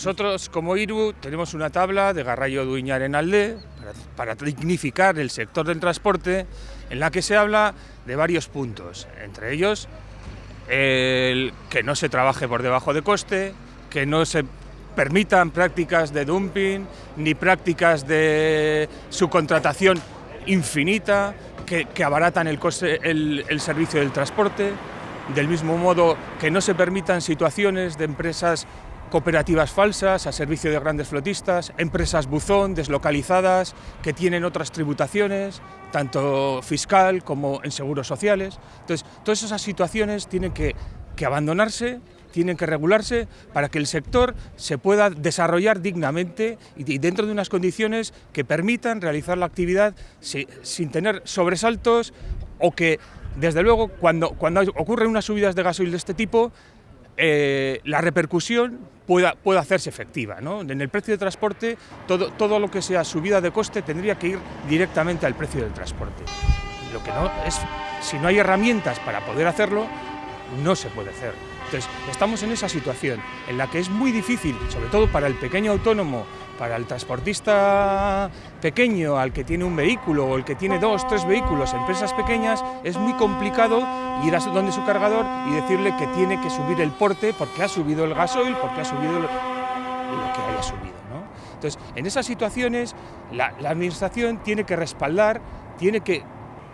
Nosotros, como IRU, tenemos una tabla de Garrayo Duiñar en Alde para, dignificar el sector del transporte, en la que se habla de varios puntos, entre ellos el que no se trabaje por debajo de coste, que no se permitan prácticas de dumping, ni prácticas de subcontratación infinita, que, abaratan el, coste, el servicio del transporte, del mismo modo que no se permitan situaciones de empresas cooperativas falsas a servicio de grandes flotistas, empresas buzón deslocalizadas que tienen otras tributaciones, tanto fiscal como en seguros sociales. Entonces, todas esas situaciones tienen que, abandonarse tienen que regularse para que el sector se pueda desarrollar dignamente y dentro de unas condiciones que permitan realizar la actividad sin tener sobresaltos o que, desde luego, cuando, cuando ocurren unas subidas de gasoil de este tipo, eh, la repercusión pueda, hacerse efectiva. ¿no? En el precio de transporte, todo, todo lo que sea subida de coste tendría que ir directamente al precio del transporte. Lo que no es, si no hay herramientas para poder hacerlo, no se puede hacer. Entonces, estamos en esa situación en la que es muy difícil, sobre todo para el pequeño autónomo, para el transportista pequeño, al que tiene un vehículo o el que tiene dos, tres vehículos, empresas pequeñas, es muy complicado ir a donde su cargador y decirle que tiene que subir el porte porque ha subido el gasoil, porque ha subido lo, que haya subido. ¿no? Entonces, en esas situaciones, la, la administración tiene que respaldar, tiene que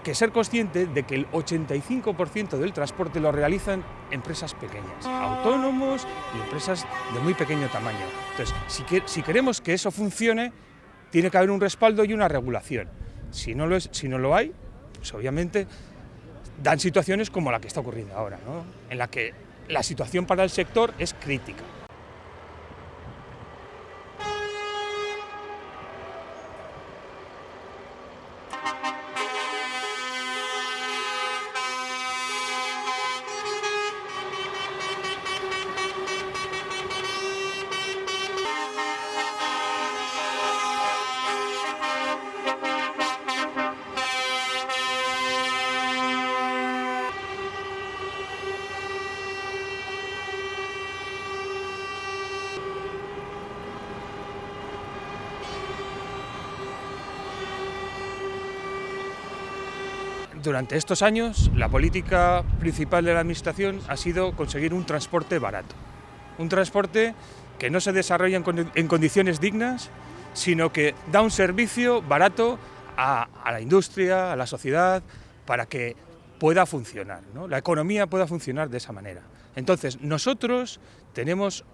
que ser consciente de que el 85% del transporte lo realizan empresas pequeñas, autónomos y empresas de muy pequeño tamaño. Entonces, si, que, si queremos que eso funcione, tiene que haber un respaldo y una regulación. Si no lo, es, si no lo hay, pues obviamente dan situaciones como la que está ocurriendo ahora, ¿no? en la que la situación para el sector es crítica. Durante estos años, la política principal de la Administración ha sido conseguir un transporte barato. Un transporte que no se desarrolla en, condiciones dignas, sino que da un servicio barato a, la industria, a la sociedad, para que pueda funcionar, la economía pueda funcionar de esa manera. Entonces, nosotros tenemos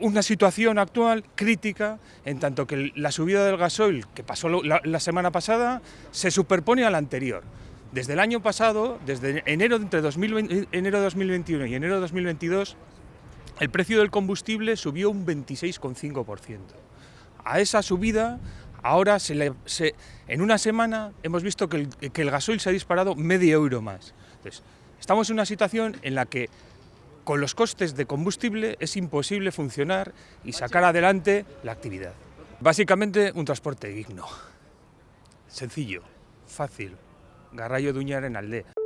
una situación actual crítica en tanto que la subida del gasoil que pasó la, semana pasada se superpone a la anterior. Desde el año pasado, desde enero, entre 2020, enero de 2021 y enero de 2022, el precio del combustible subió un 26,5%. A esa subida, ahora se le, en una semana hemos visto que el, que gasoil se ha disparado medio euro más. Estamos en una situación en la que con los costes de combustible es imposible funcionar y sacar adelante la actividad. Básicamente un transporte digno, sencillo, fácil, Garrayo Duñar en Aldea.